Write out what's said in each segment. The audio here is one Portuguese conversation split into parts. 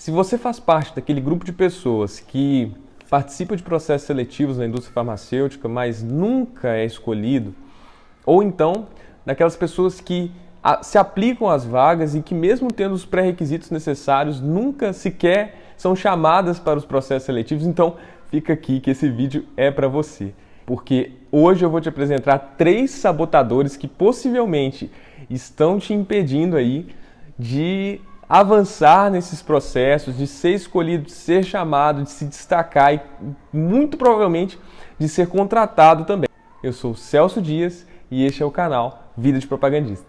Se você faz parte daquele grupo de pessoas que participa de processos seletivos na indústria farmacêutica, mas nunca é escolhido, ou então daquelas pessoas que se aplicam às vagas e que mesmo tendo os pré-requisitos necessários, nunca sequer são chamadas para os processos seletivos, então fica aqui que esse vídeo é para você. Porque hoje eu vou te apresentar três sabotadores que possivelmente estão te impedindo aí de avançar nesses processos, de ser escolhido, de ser chamado, de se destacar e muito provavelmente de ser contratado também. Eu sou Celso Dias e este é o canal Vida de Propagandista.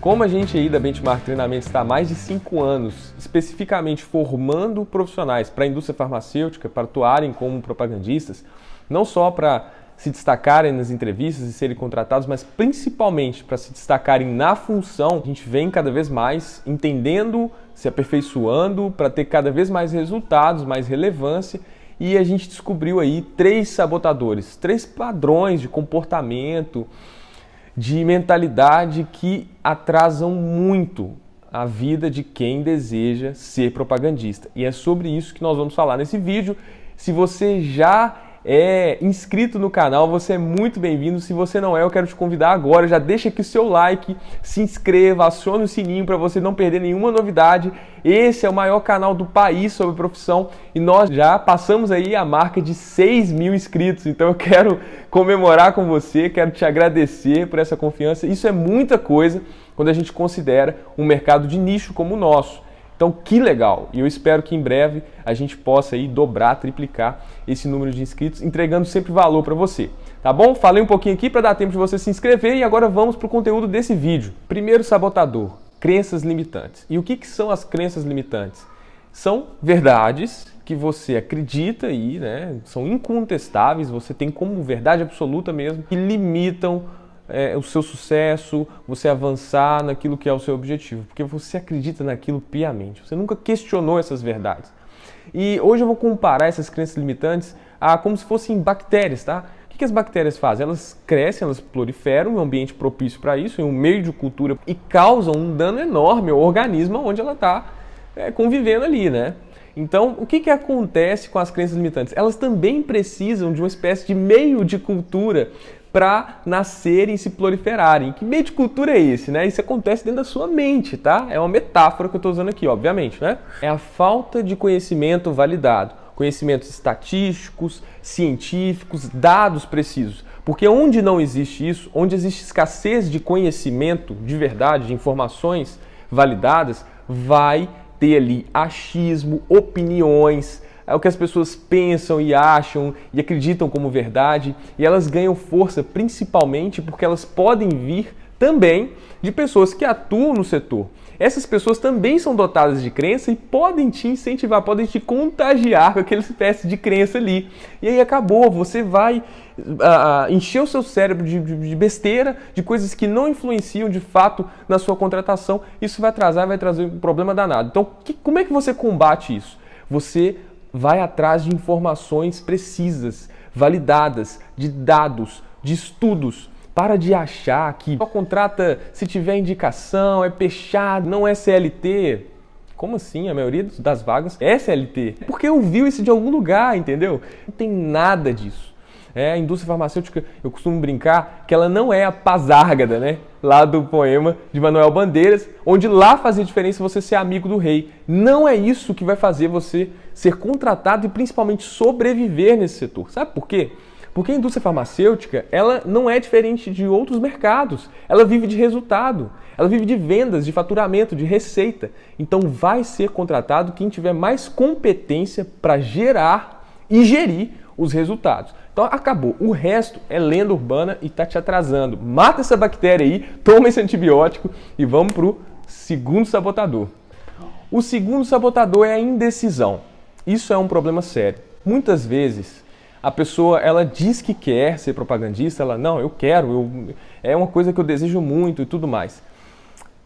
Como a gente aí da Benchmark Treinamento está há mais de 5 anos especificamente formando profissionais para a indústria farmacêutica, para atuarem como propagandistas, não só para se destacarem nas entrevistas e serem contratados, mas principalmente para se destacarem na função, a gente vem cada vez mais entendendo, se aperfeiçoando para ter cada vez mais resultados, mais relevância. E a gente descobriu aí três sabotadores, três padrões de comportamento, de mentalidade que atrasam muito a vida de quem deseja ser propagandista. E é sobre isso que nós vamos falar nesse vídeo. Se você já é inscrito no canal, você é muito bem-vindo. Se você não é, eu quero te convidar agora. Já deixa aqui o seu like, se inscreva, acione o sininho para você não perder nenhuma novidade. Esse é o maior canal do país sobre profissão e nós já passamos aí a marca de 6 mil inscritos. Então eu quero comemorar com você, quero te agradecer por essa confiança. Isso é muita coisa quando a gente considera um mercado de nicho como o nosso. Então, que legal! E eu espero que em breve a gente possa aí dobrar, triplicar esse número de inscritos, entregando sempre valor para você. Tá bom? Falei um pouquinho aqui para dar tempo de você se inscrever e agora vamos para o conteúdo desse vídeo. Primeiro sabotador, crenças limitantes. E o que, que são as crenças limitantes? São verdades que você acredita e né, são incontestáveis, você tem como verdade absoluta mesmo, que limitam é, o seu sucesso, você avançar naquilo que é o seu objetivo, porque você acredita naquilo piamente, você nunca questionou essas verdades. E hoje eu vou comparar essas crenças limitantes a como se fossem bactérias, tá? O que as bactérias fazem? Elas crescem, elas proliferam em um ambiente propício para isso, em um meio de cultura, e causam um dano enorme ao organismo onde ela está é, convivendo ali, né? Então, o que, que acontece com as crenças limitantes? Elas também precisam de uma espécie de meio de cultura para nascerem e se proliferarem. Que meio de cultura é esse, né? Isso acontece dentro da sua mente, tá? É uma metáfora que eu estou usando aqui, obviamente, né? É a falta de conhecimento validado, conhecimentos estatísticos, científicos, dados precisos. Porque onde não existe isso, onde existe escassez de conhecimento de verdade, de informações validadas, vai ter ali achismo, opiniões, é o que as pessoas pensam e acham e acreditam como verdade, e elas ganham força principalmente porque elas podem vir também de pessoas que atuam no setor. Essas pessoas também são dotadas de crença e podem te incentivar, podem te contagiar com aquela espécie de crença ali. E aí acabou, você vai uh, encher o seu cérebro de, de, de, besteira, de coisas que não influenciam de fato na sua contratação. Isso vai atrasar, vai trazer um problema danado. Então, que, como é que você combate isso? Você vai atrás de informações precisas, validadas, de dados, de estudos. Para de achar que só contrata se tiver indicação, é fechado, não é CLT. Como assim? A maioria das vagas é CLT. Porque ouviu isso de algum lugar, entendeu? Não tem nada disso. É, a indústria farmacêutica, eu costumo brincar que ela não é a pazárgada, né? Lá do poema de Manuel Bandeiras, onde lá fazia diferença você ser amigo do rei. Não é isso que vai fazer você ser contratado e principalmente sobreviver nesse setor. Sabe por quê? Porque a indústria farmacêutica, ela não é diferente de outros mercados. Ela vive de resultado, ela vive de vendas, de faturamento, de receita. Então vai ser contratado quem tiver mais competência para gerar e gerir os resultados. Então acabou. O resto é lenda urbana e está te atrasando. Mata essa bactéria aí, toma esse antibiótico e vamos para o segundo sabotador. O segundo sabotador é a indecisão. Isso é um problema sério. Muitas vezes a pessoa ela diz que quer ser propagandista, ela não, eu quero, eu, é uma coisa que eu desejo muito e tudo mais.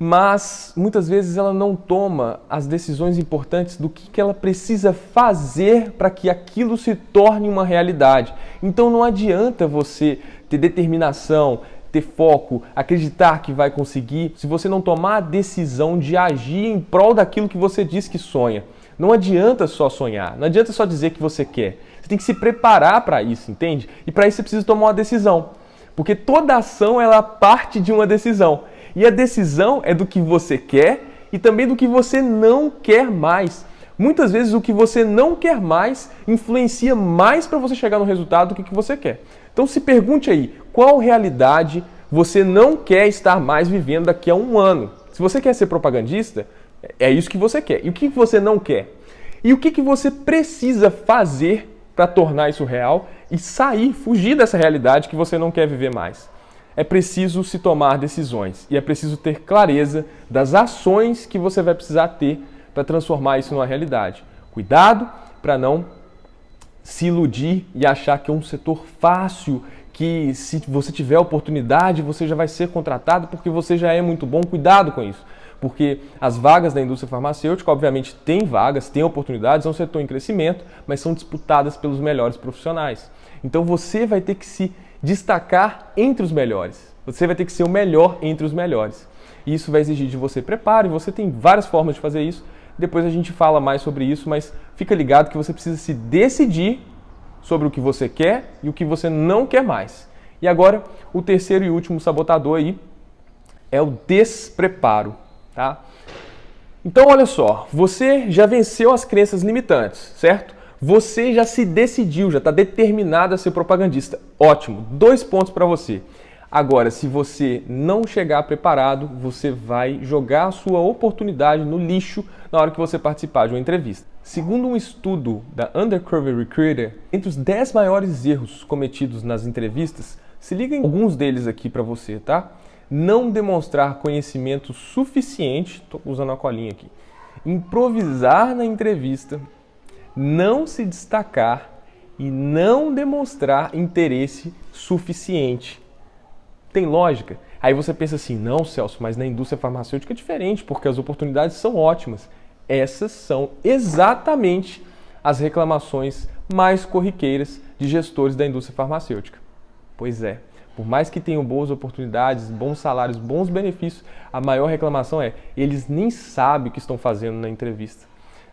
Mas muitas vezes ela não toma as decisões importantes do que, que ela precisa fazer para que aquilo se torne uma realidade. Então não adianta você ter determinação, ter foco, acreditar que vai conseguir, se você não tomar a decisão de agir em prol daquilo que você diz que sonha. Não adianta só sonhar, não adianta só dizer que você quer. Você tem que se preparar para isso, entende? E para isso você precisa tomar uma decisão. Porque toda ação ela parte de uma decisão. E a decisão é do que você quer e também do que você não quer mais. Muitas vezes o que você não quer mais influencia mais para você chegar no resultado do que, que você quer. Então se pergunte aí, qual realidade você não quer estar mais vivendo daqui a um ano? Se você quer ser propagandista, é isso que você quer. E o que você não quer? E o que, que você precisa fazer para tornar isso real e sair, fugir dessa realidade que você não quer viver mais? É preciso se tomar decisões e é preciso ter clareza das ações que você vai precisar ter para transformar isso numa realidade. Cuidado para não se iludir e achar que é um setor fácil, que se você tiver oportunidade você já vai ser contratado porque você já é muito bom. Cuidado com isso, porque as vagas da indústria farmacêutica, obviamente, têm vagas, têm oportunidades, é um setor em crescimento, mas são disputadas pelos melhores profissionais. Então você vai ter que se destacar entre os melhores. Você vai ter que ser o melhor entre os melhores. E isso vai exigir de você preparo, e você tem várias formas de fazer isso. Depois a gente fala mais sobre isso, mas fica ligado que você precisa se decidir sobre o que você quer e o que você não quer mais. E agora, o terceiro e último sabotador aí é o despreparo, tá? Então, olha só, você já venceu as crenças limitantes, certo? Você já se decidiu, já está determinado a ser propagandista. Ótimo, dois pontos para você. Agora, se você não chegar preparado, você vai jogar a sua oportunidade no lixo na hora que você participar de uma entrevista. Segundo um estudo da Undercover Recruiter, entre os 10 maiores erros cometidos nas entrevistas, se liga em alguns deles aqui para você, tá? Não demonstrar conhecimento suficiente, estou usando a colinha aqui, improvisar na entrevista, não se destacar e não demonstrar interesse suficiente tem lógica? Aí você pensa assim, não, Celso, mas na indústria farmacêutica é diferente, porque as oportunidades são ótimas. Essas são exatamente as reclamações mais corriqueiras de gestores da indústria farmacêutica. Pois é, por mais que tenham boas oportunidades, bons salários, bons benefícios, a maior reclamação é eles nem sabem o que estão fazendo na entrevista.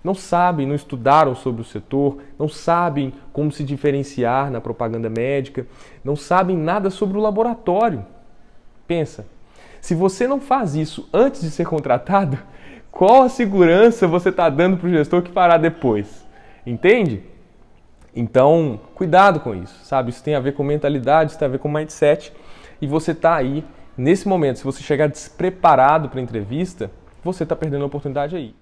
Não sabem, não estudaram sobre o setor, não sabem como se diferenciar na propaganda médica, não sabem nada sobre o laboratório. Pensa, se você não faz isso antes de ser contratado, qual a segurança você está dando para o gestor que fará depois? Entende? Então, cuidado com isso, sabe? Isso tem a ver com mentalidade, isso tem a ver com mindset. E você está aí, nesse momento, se você chegar despreparado para a entrevista, você está perdendo a oportunidade aí.